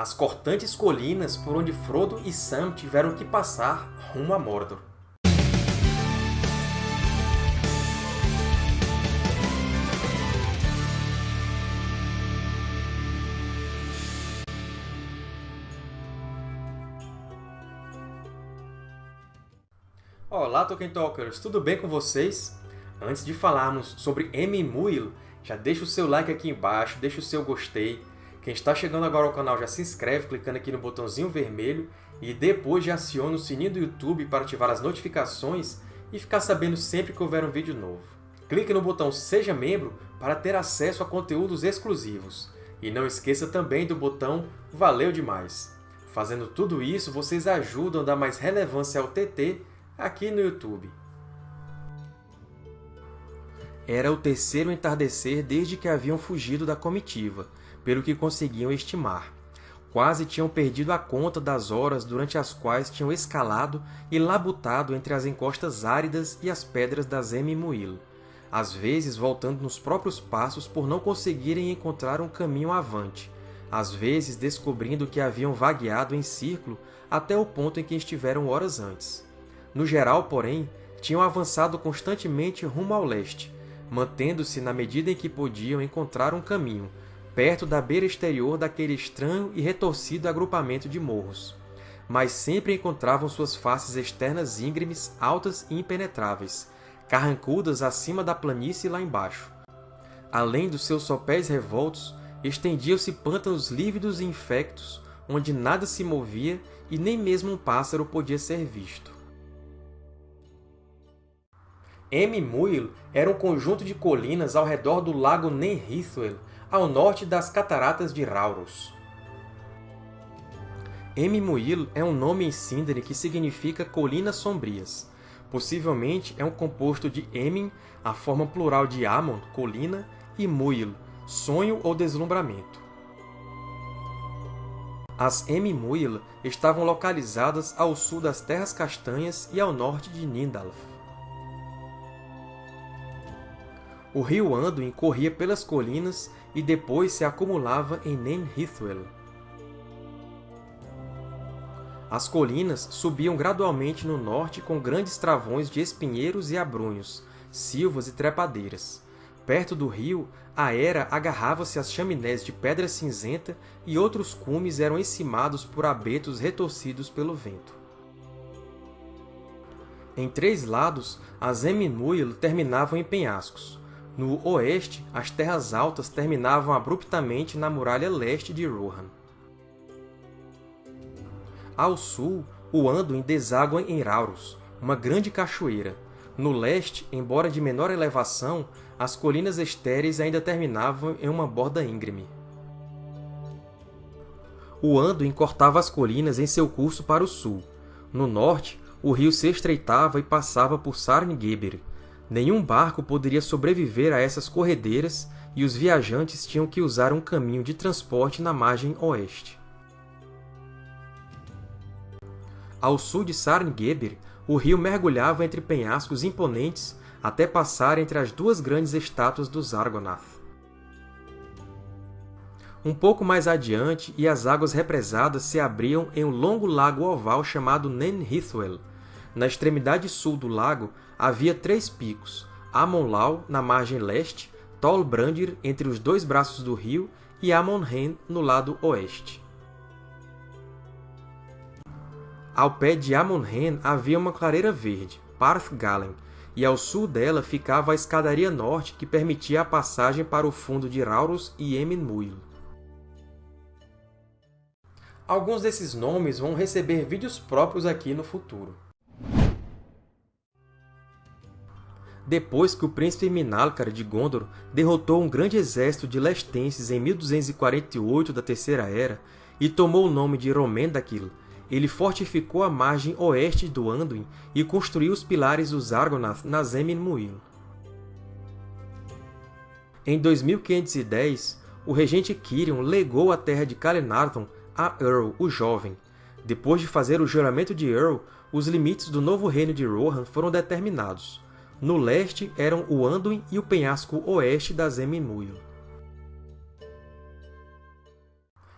as cortantes colinas por onde Frodo e Sam tiveram que passar rumo a Mordor. Olá, Tolkien Talkers! Tudo bem com vocês? Antes de falarmos sobre Muil, já deixa o seu like aqui embaixo, deixa o seu gostei. Quem está chegando agora ao canal já se inscreve clicando aqui no botãozinho vermelho e depois já aciona o sininho do YouTube para ativar as notificações e ficar sabendo sempre que houver um vídeo novo. Clique no botão Seja Membro para ter acesso a conteúdos exclusivos. E não esqueça também do botão Valeu Demais! Fazendo tudo isso, vocês ajudam a dar mais relevância ao TT aqui no YouTube. Era o terceiro entardecer desde que haviam fugido da comitiva, pelo que conseguiam estimar. Quase tinham perdido a conta das horas durante as quais tinham escalado e labutado entre as encostas áridas e as pedras da Zemimuil, às vezes voltando nos próprios passos por não conseguirem encontrar um caminho avante, às vezes descobrindo que haviam vagueado em círculo até o ponto em que estiveram horas antes. No geral, porém, tinham avançado constantemente rumo ao leste, mantendo-se na medida em que podiam encontrar um caminho, perto da beira exterior daquele estranho e retorcido agrupamento de morros. Mas sempre encontravam suas faces externas íngremes, altas e impenetráveis, carrancudas acima da planície lá embaixo. Além dos seus sopés revoltos, estendiam-se pântanos lívidos e infectos, onde nada se movia e nem mesmo um pássaro podia ser visto. Muil era um conjunto de colinas ao redor do lago Nenhithwel, ao norte das Cataratas de Rauros. Muil é um nome em Sindri que significa Colinas Sombrias. Possivelmente é um composto de Emin, a forma plural de Amon, colina, e Muil, sonho ou deslumbramento. As Muil estavam localizadas ao sul das Terras Castanhas e ao norte de Nindalf. O rio Anduin corria pelas colinas e depois se acumulava em Nen Hithwel. As colinas subiam gradualmente no norte com grandes travões de espinheiros e abrunhos, silvas e trepadeiras. Perto do rio, a era agarrava-se às chaminés de pedra cinzenta e outros cumes eram encimados por abetos retorcidos pelo vento. Em três lados, as Eminmuil terminavam em penhascos. No oeste, as Terras Altas terminavam abruptamente na muralha leste de Rohan. Ao sul, o Anduin deságua em Rauros, uma grande cachoeira. No leste, embora de menor elevação, as colinas estéreis ainda terminavam em uma borda íngreme. O Anduin cortava as colinas em seu curso para o sul. No norte, o rio se estreitava e passava por Sarngeber, Nenhum barco poderia sobreviver a essas corredeiras e os viajantes tinham que usar um caminho de transporte na margem oeste. Ao sul de Sarngeber, o rio mergulhava entre penhascos imponentes até passar entre as duas grandes estátuas dos Argonath. Um pouco mais adiante, e as águas represadas se abriam em um longo lago oval chamado Nenhithwel, na extremidade sul do lago havia três picos, Amon-Lau, na margem leste, Tol-Brandir, entre os dois braços do rio, e Amon-Hen, no lado oeste. Ao pé de Amon-Hen havia uma clareira verde, Parth-Galen, e ao sul dela ficava a escadaria norte que permitia a passagem para o fundo de Rauros e Emin-Muil. Alguns desses nomes vão receber vídeos próprios aqui no futuro. Depois que o príncipe Minálcar de Gondor derrotou um grande exército de lestenses em 1248 da Terceira Era e tomou o nome de Romendakil, ele fortificou a margem oeste do Anduin e construiu os pilares dos Argonath na Zemin Em 2510, o regente Quirion legou a terra de Calenarthon a Earl, o Jovem. Depois de fazer o juramento de Earl, os limites do novo reino de Rohan foram determinados. No leste eram o Anduin e o penhasco oeste da Zeminmuil.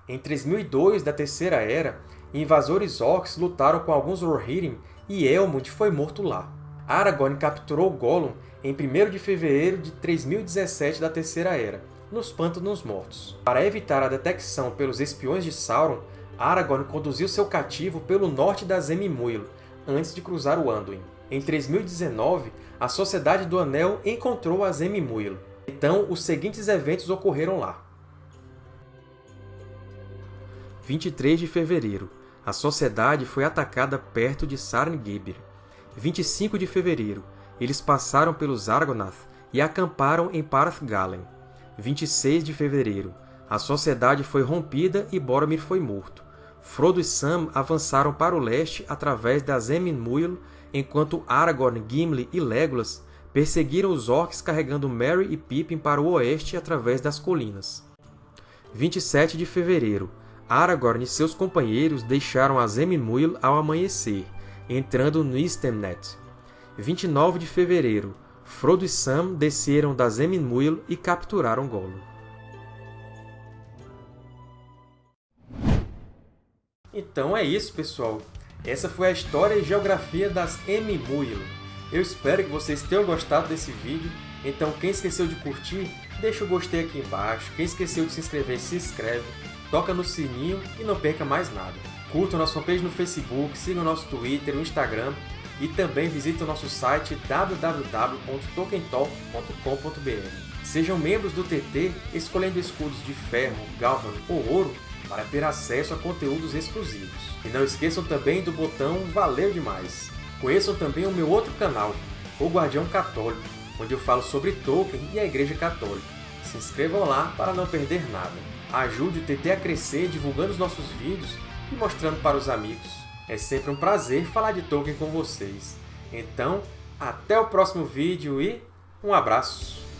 Em 3002 da Terceira Era, invasores orcs lutaram com alguns Rohirrim e Elmund foi morto lá. Aragorn capturou Gollum em 1 de fevereiro de 3017 da Terceira Era, nos Pântanos Mortos. Para evitar a detecção pelos espiões de Sauron, Aragorn conduziu seu cativo pelo norte da Zemimuil, antes de cruzar o Anduin. Em 3019, a Sociedade do Anel encontrou a Zemimuil. Então, os seguintes eventos ocorreram lá. 23 de fevereiro. A Sociedade foi atacada perto de Sarngibir. 25 de fevereiro. Eles passaram pelos Argonath e acamparam em Parathgalen. 26 de fevereiro. A Sociedade foi rompida e Boromir foi morto. Frodo e Sam avançaram para o leste através da Zemin enquanto Aragorn, Gimli e Legolas perseguiram os Orcs carregando Merry e Pippin para o oeste através das colinas. 27 de fevereiro. Aragorn e seus companheiros deixaram a Zemin ao amanhecer, entrando no Istemnet. 29 de fevereiro. Frodo e Sam desceram da Zemin e capturaram Gollum. Então é isso, pessoal. Essa foi a história e geografia das Emimuil. Eu espero que vocês tenham gostado desse vídeo. Então, quem esqueceu de curtir, deixa o gostei aqui embaixo. Quem esqueceu de se inscrever, se inscreve. Toca no sininho e não perca mais nada. Curta o nosso fanpage no Facebook, siga o nosso Twitter, o Instagram e também visite o nosso site www.tokentalk.com.br. Sejam membros do TT escolhendo escudos de ferro, galvan ou ouro para ter acesso a conteúdos exclusivos. E não esqueçam também do botão Valeu Demais! Conheçam também o meu outro canal, O Guardião Católico, onde eu falo sobre Tolkien e a Igreja Católica. Se inscrevam lá para não perder nada. Ajude o TT a crescer divulgando os nossos vídeos e mostrando para os amigos. É sempre um prazer falar de Tolkien com vocês. Então, até o próximo vídeo e um abraço!